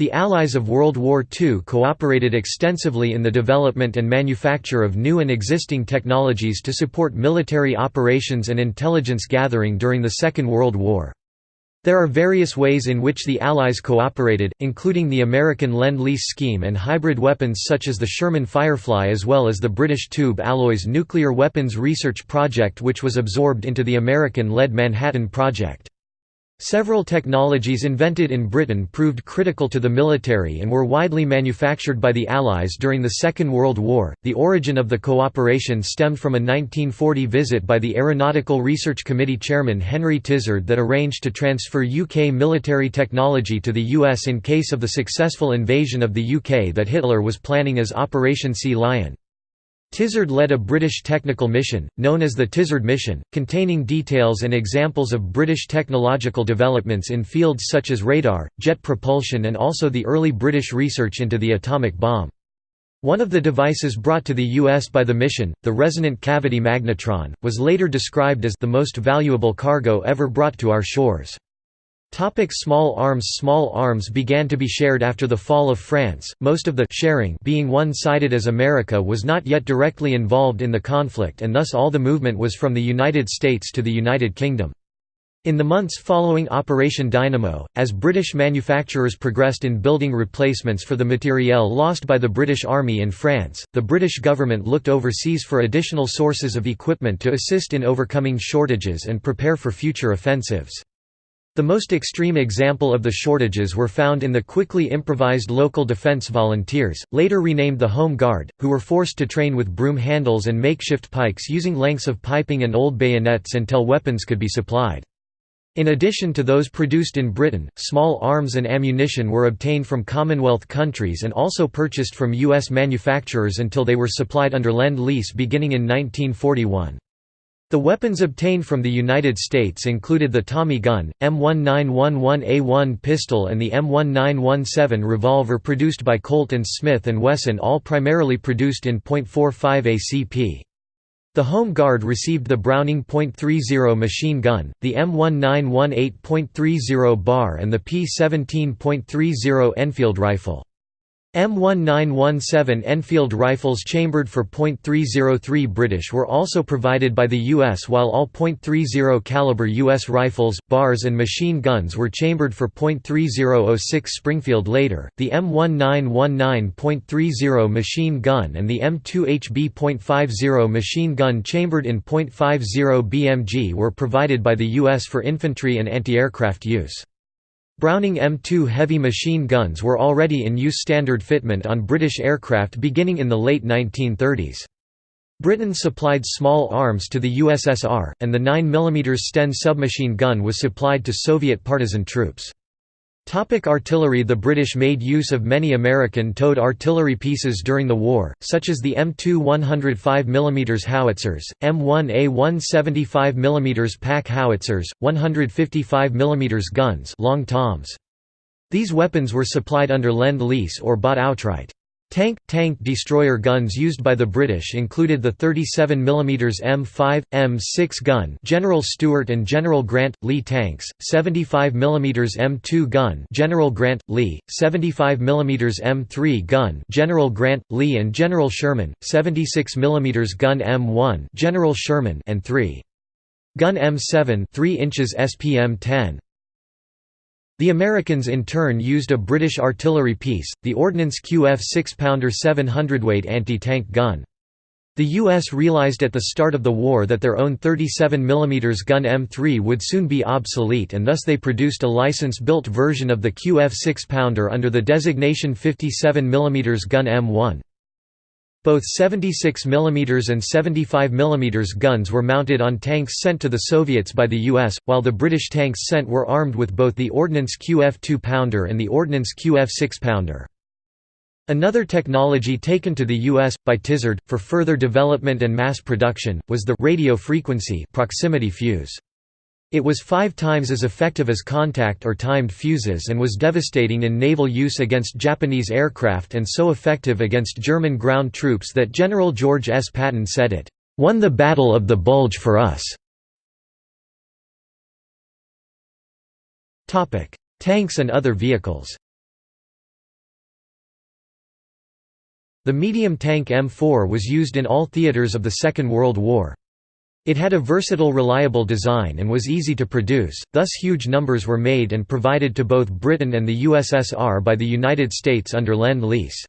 The Allies of World War II cooperated extensively in the development and manufacture of new and existing technologies to support military operations and intelligence gathering during the Second World War. There are various ways in which the Allies cooperated, including the American Lend-Lease scheme and hybrid weapons such as the Sherman Firefly as well as the British Tube Alloys nuclear weapons research project which was absorbed into the American-led Manhattan Project. Several technologies invented in Britain proved critical to the military and were widely manufactured by the Allies during the Second World War. The origin of the cooperation stemmed from a 1940 visit by the Aeronautical Research Committee chairman Henry Tizard that arranged to transfer UK military technology to the US in case of the successful invasion of the UK that Hitler was planning as Operation Sea Lion. Tizard led a British technical mission, known as the Tizard Mission, containing details and examples of British technological developments in fields such as radar, jet propulsion and also the early British research into the atomic bomb. One of the devices brought to the U.S. by the mission, the resonant cavity magnetron, was later described as the most valuable cargo ever brought to our shores. Topic small arms Small arms began to be shared after the fall of France, most of the sharing being one-sided as America was not yet directly involved in the conflict and thus all the movement was from the United States to the United Kingdom. In the months following Operation Dynamo, as British manufacturers progressed in building replacements for the materiel lost by the British Army in France, the British government looked overseas for additional sources of equipment to assist in overcoming shortages and prepare for future offensives. The most extreme example of the shortages were found in the quickly improvised local defense volunteers, later renamed the Home Guard, who were forced to train with broom handles and makeshift pikes using lengths of piping and old bayonets until weapons could be supplied. In addition to those produced in Britain, small arms and ammunition were obtained from Commonwealth countries and also purchased from U.S. manufacturers until they were supplied under Lend-Lease beginning in 1941. The weapons obtained from the United States included the Tommy gun, M1911A1 pistol and the M1917 revolver produced by Colt and Smith & Wesson all primarily produced in .45 ACP. The Home Guard received the Browning .30 machine gun, the M1918.30 bar and the P17.30 Enfield rifle. M1917 Enfield rifles chambered for .303 British were also provided by the US while all .30 caliber US rifles, bars and machine guns were chambered for .3006 Springfield later. The M1919.30 machine gun and the M2HB.50 machine gun chambered in .50 BMG were provided by the US for infantry and anti-aircraft use. Browning M2 heavy machine guns were already in use standard fitment on British aircraft beginning in the late 1930s. Britain supplied small arms to the USSR, and the 9 mm Sten submachine gun was supplied to Soviet partisan troops. Topic artillery The British made use of many American-towed artillery pieces during the war, such as the M2 105 mm howitzers, M1A 175 mm pack howitzers, 155 mm guns long toms. These weapons were supplied under Lend-Lease or bought outright. Tank – Tank destroyer guns used by the British included the 37 mm M5, M6 gun General Stuart and General Grant, Lee tanks, 75 mm M2 gun General Grant, Lee, 75 mm M3 gun General Grant, Lee and General Sherman, 76 mm gun M1 General Sherman and 3. Gun M7 3 inches SPM-10. The Americans in turn used a British artillery piece, the Ordnance QF 6-pounder 7-hundredweight anti-tank gun. The U.S. realized at the start of the war that their own 37 mm gun M3 would soon be obsolete and thus they produced a license-built version of the QF 6-pounder under the designation 57 mm gun M1. Both 76 mm and 75 mm guns were mounted on tanks sent to the Soviets by the US, while the British tanks sent were armed with both the Ordnance QF 2-pounder and the Ordnance QF 6-pounder. Another technology taken to the U.S. by Tizard, for further development and mass production, was the radio frequency proximity fuse. It was five times as effective as contact or timed fuses and was devastating in naval use against Japanese aircraft and so effective against German ground troops that General George S. Patton said it, "...won the Battle of the Bulge for us." Tanks and other vehicles The medium tank M4 was used in all theaters of the Second World War, it had a versatile reliable design and was easy to produce, thus huge numbers were made and provided to both Britain and the USSR by the United States under Lend-Lease.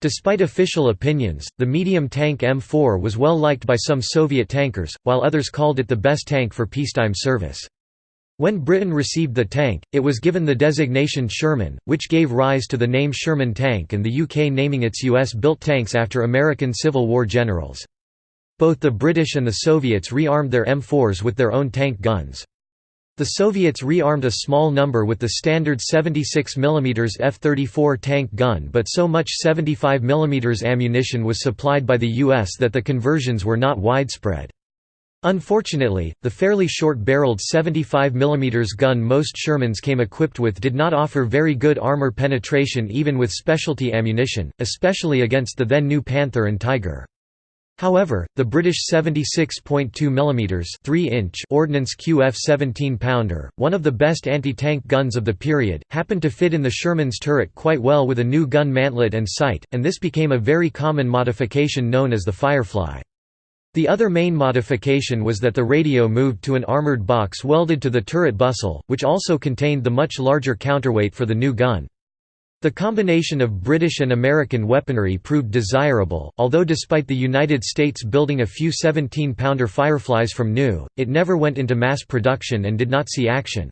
Despite official opinions, the medium tank M4 was well liked by some Soviet tankers, while others called it the best tank for peacetime service. When Britain received the tank, it was given the designation Sherman, which gave rise to the name Sherman tank and the UK naming its US-built tanks after American Civil War generals. Both the British and the Soviets rearmed their M4s with their own tank guns. The Soviets rearmed a small number with the standard 76 mm F-34 tank gun but so much 75 mm ammunition was supplied by the US that the conversions were not widespread. Unfortunately, the fairly short-barreled 75 mm gun most Shermans came equipped with did not offer very good armor penetration even with specialty ammunition, especially against the then new Panther and Tiger. However, the British 76.2 mm 3-inch Ordnance QF 17-pounder, one of the best anti-tank guns of the period, happened to fit in the Sherman's turret quite well with a new gun mantlet and sight, and this became a very common modification known as the Firefly. The other main modification was that the radio moved to an armoured box welded to the turret bustle, which also contained the much larger counterweight for the new gun. The combination of British and American weaponry proved desirable, although despite the United States building a few 17-pounder Fireflies from new, it never went into mass production and did not see action.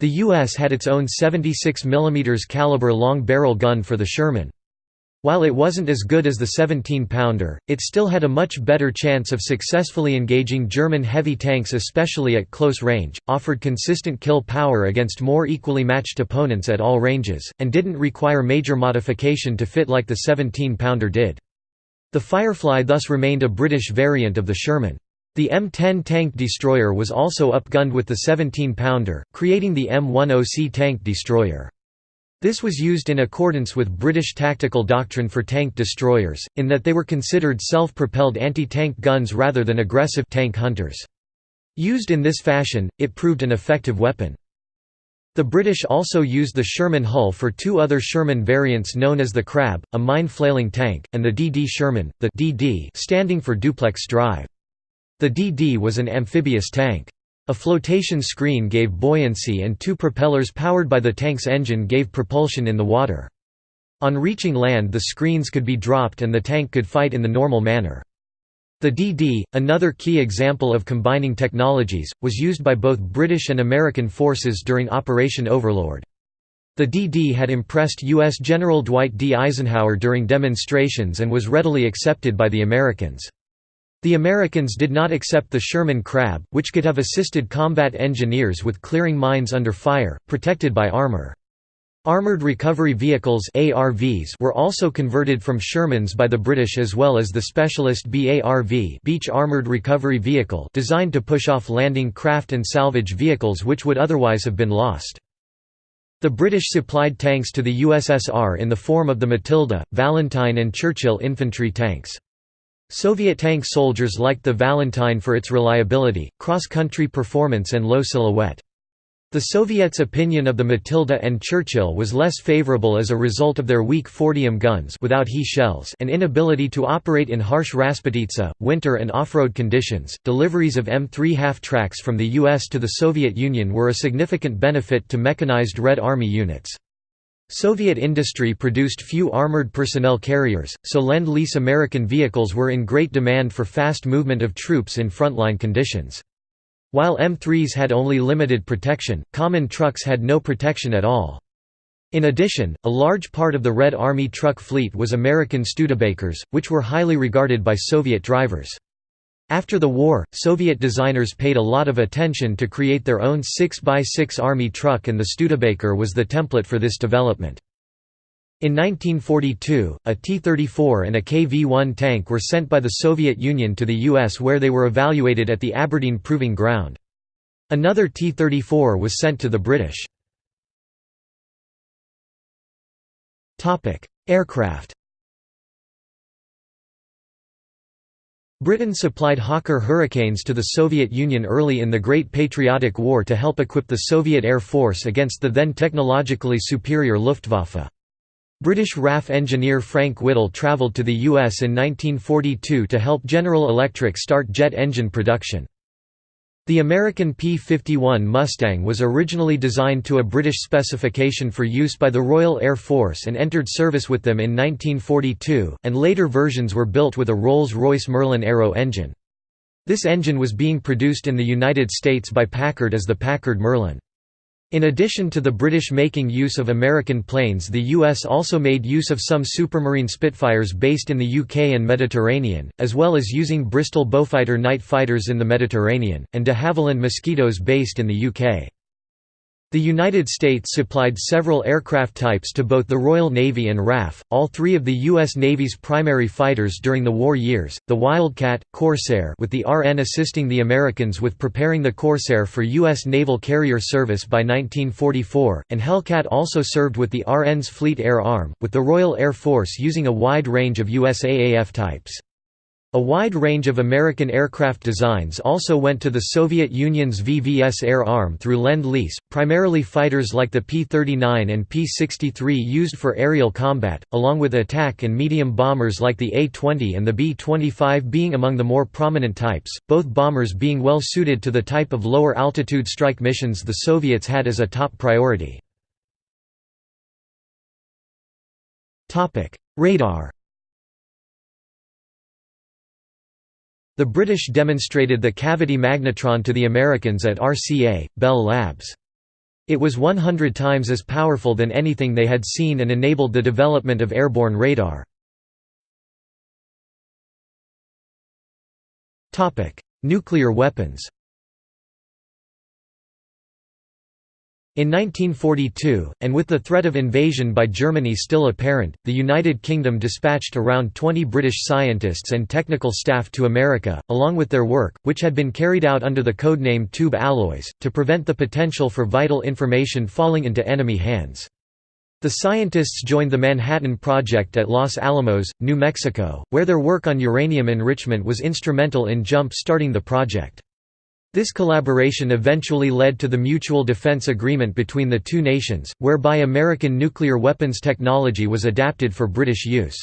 The U.S. had its own 76 mm caliber long barrel gun for the Sherman. While it wasn't as good as the 17-pounder, it still had a much better chance of successfully engaging German heavy tanks especially at close range, offered consistent kill power against more equally matched opponents at all ranges, and didn't require major modification to fit like the 17-pounder did. The Firefly thus remained a British variant of the Sherman. The M10 tank destroyer was also upgunned with the 17-pounder, creating the M10C tank destroyer. This was used in accordance with British tactical doctrine for tank destroyers, in that they were considered self-propelled anti-tank guns rather than aggressive tank hunters. Used in this fashion, it proved an effective weapon. The British also used the Sherman hull for two other Sherman variants known as the Crab, a mine-flailing tank, and the DD Sherman, the DD standing for duplex drive. The DD was an amphibious tank. A flotation screen gave buoyancy and two propellers powered by the tank's engine gave propulsion in the water. On reaching land the screens could be dropped and the tank could fight in the normal manner. The DD, another key example of combining technologies, was used by both British and American forces during Operation Overlord. The DD had impressed U.S. General Dwight D. Eisenhower during demonstrations and was readily accepted by the Americans. The Americans did not accept the Sherman Crab, which could have assisted combat engineers with clearing mines under fire, protected by armor. Armored Recovery Vehicles ARVs were also converted from Shermans by the British as well as the specialist BARV Beach Armored Recovery Vehicle designed to push off landing craft and salvage vehicles which would otherwise have been lost. The British supplied tanks to the USSR in the form of the Matilda, Valentine and Churchill infantry tanks. Soviet tank soldiers liked the Valentine for its reliability, cross-country performance and low silhouette. The Soviets' opinion of the Matilda and Churchill was less favorable as a result of their weak 40mm guns without He shells and inability to operate in harsh Rasputitsa, winter and off-road conditions. Deliveries of M3 half-tracks from the US to the Soviet Union were a significant benefit to mechanized Red Army units. Soviet industry produced few armored personnel carriers, so Lend-Lease American vehicles were in great demand for fast movement of troops in frontline conditions. While M3s had only limited protection, common trucks had no protection at all. In addition, a large part of the Red Army truck fleet was American Studebakers, which were highly regarded by Soviet drivers. After the war, Soviet designers paid a lot of attention to create their own 6x6 Army truck and the Studebaker was the template for this development. In 1942, a T-34 and a KV-1 tank were sent by the Soviet Union to the US where they were evaluated at the Aberdeen Proving Ground. Another T-34 was sent to the British. Aircraft Britain supplied Hawker Hurricanes to the Soviet Union early in the Great Patriotic War to help equip the Soviet Air Force against the then technologically superior Luftwaffe. British RAF engineer Frank Whittle travelled to the US in 1942 to help General Electric start jet engine production. The American P-51 Mustang was originally designed to a British specification for use by the Royal Air Force and entered service with them in 1942, and later versions were built with a Rolls-Royce Merlin Aero engine. This engine was being produced in the United States by Packard as the Packard Merlin. In addition to the British making use of American planes the US also made use of some Supermarine Spitfires based in the UK and Mediterranean, as well as using Bristol Beaufighter night fighters in the Mediterranean, and de Havilland Mosquitoes based in the UK. The United States supplied several aircraft types to both the Royal Navy and RAF, all three of the U.S. Navy's primary fighters during the war years, the Wildcat, Corsair with the RN assisting the Americans with preparing the Corsair for U.S. naval carrier service by 1944, and Hellcat also served with the RN's Fleet Air Arm, with the Royal Air Force using a wide range of USAAF types. A wide range of American aircraft designs also went to the Soviet Union's VVS Air Arm through Lend-Lease, primarily fighters like the P-39 and P-63 used for aerial combat, along with attack and medium bombers like the A-20 and the B-25 being among the more prominent types, both bombers being well suited to the type of lower-altitude strike missions the Soviets had as a top priority. Radar The British demonstrated the cavity magnetron to the Americans at RCA, Bell Labs. It was 100 times as powerful than anything they had seen and enabled the development of airborne radar. Nuclear weapons In 1942, and with the threat of invasion by Germany still apparent, the United Kingdom dispatched around 20 British scientists and technical staff to America, along with their work, which had been carried out under the codename Tube Alloys, to prevent the potential for vital information falling into enemy hands. The scientists joined the Manhattan Project at Los Alamos, New Mexico, where their work on uranium enrichment was instrumental in jump-starting the project. This collaboration eventually led to the Mutual Defense Agreement between the two nations, whereby American nuclear weapons technology was adapted for British use.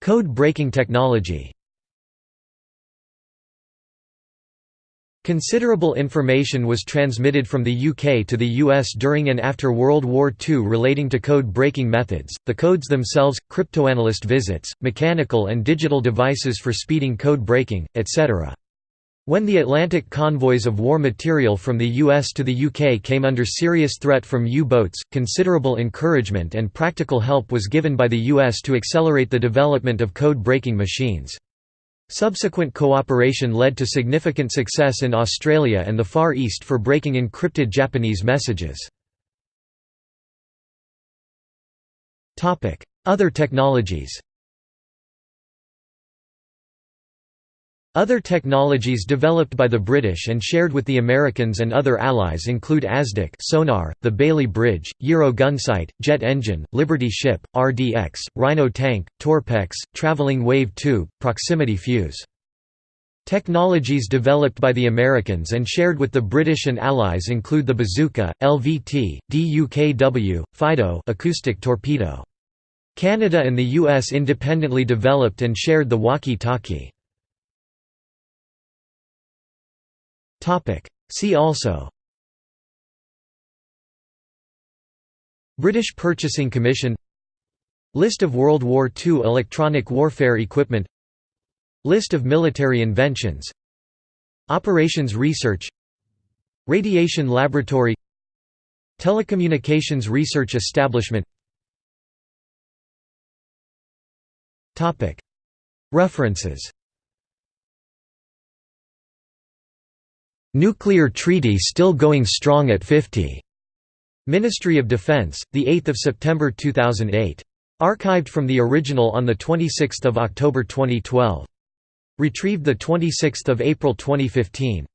Code-breaking technology Considerable information was transmitted from the UK to the US during and after World War II relating to code-breaking methods, the codes themselves, cryptoanalyst visits, mechanical and digital devices for speeding code breaking, etc. When the Atlantic convoys of war material from the US to the UK came under serious threat from U-boats, considerable encouragement and practical help was given by the US to accelerate the development of code-breaking machines. Subsequent cooperation led to significant success in Australia and the Far East for breaking encrypted Japanese messages. Other technologies Other technologies developed by the British and shared with the Americans and other allies include ASDIC sonar, the Bailey Bridge, Gyro gunsight, jet engine, Liberty ship, RDX, Rhino tank, Torpex, traveling wave tube, proximity fuse. Technologies developed by the Americans and shared with the British and Allies include the bazooka, LVT, DUKW, FIDO acoustic torpedo. Canada and the US independently developed and shared the walkie-talkie. See also. British Purchasing Commission. List of World War II electronic warfare equipment. List of military inventions. Operations Research. Radiation Laboratory. Telecommunications Research Establishment. References Nuclear treaty still going strong at 50. Ministry of Defense, 8 September 2008. Archived from the original on 26 October 2012. Retrieved 26 April 2015.